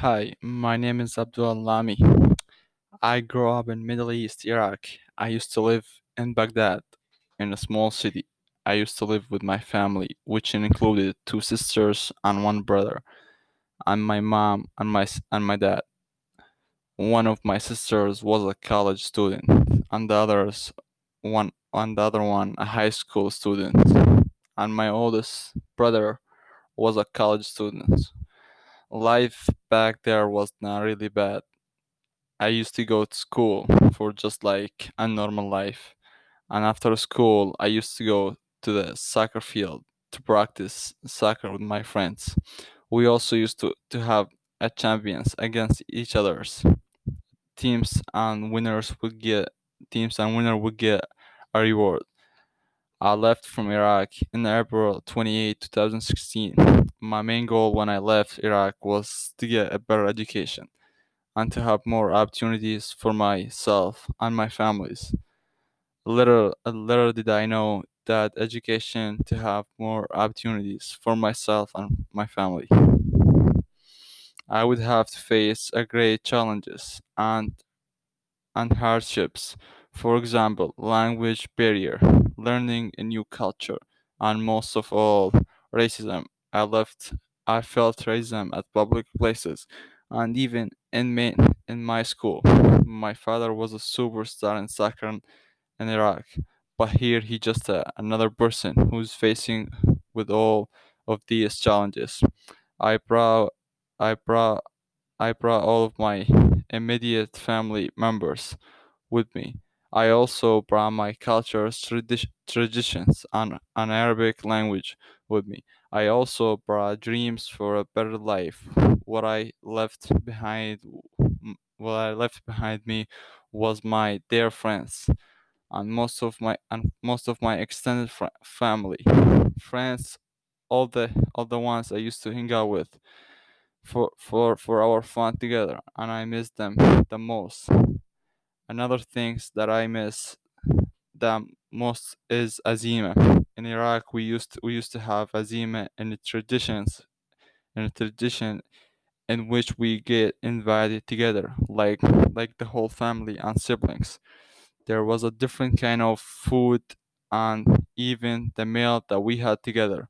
Hi, my name is Abdul Lami. I grew up in Middle East, Iraq. I used to live in Baghdad, in a small city. I used to live with my family, which included two sisters and one brother, and my mom and my and my dad. One of my sisters was a college student, and the others one and the other one a high school student, and my oldest brother was a college student. Life back there was not really bad I used to go to school for just like a normal life. And after school, I used to go to the soccer field to practice soccer with my friends. We also used to, to have a champions against each other's teams and winners would get teams and winner would get a reward. I left from Iraq in April 28, 2016. My main goal when I left Iraq was to get a better education and to have more opportunities for myself and my families. Little, little did I know that education to have more opportunities for myself and my family. I would have to face a great challenges and and hardships. For example, language barrier, learning a new culture, and most of all, racism. I left I felt racism at public places and even in my, in my school. My father was a superstar in soccer in Iraq, but here he just uh, another person who's facing with all of these challenges. I brought I brought I brought all of my immediate family members with me. I also brought my culture's tradi- traditions and an Arabic language with me. I also brought dreams for a better life. What I left behind, what I left behind me, was my dear friends and most of my and most of my extended fr- family, friends, all the all the ones I used to hang out with for for for our fun together, and I miss them the most. Another things that I miss the most is azima. In Iraq, we used to, we used to have azima in the traditions in a tradition in which we get invited together, like like the whole family and siblings. There was a different kind of food and even the meal that we had together.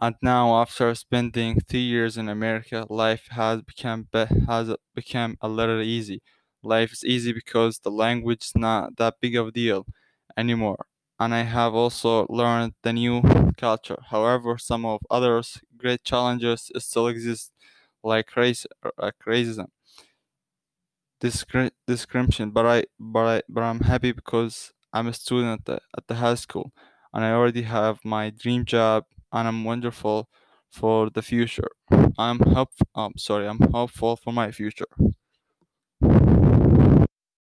And now, after spending three years in America, life has become has become a little easy. Life is easy because the language is not that big of a deal anymore. And I have also learned the new culture. However, some of others great challenges still exist, like race, like racism, discri- discrimination. But I, but I, but I'm happy because I'm a student at the, at the high school, and I already have my dream job, and I'm wonderful for the future. I'm hope. I'm um, sorry, I'm hopeful for my future.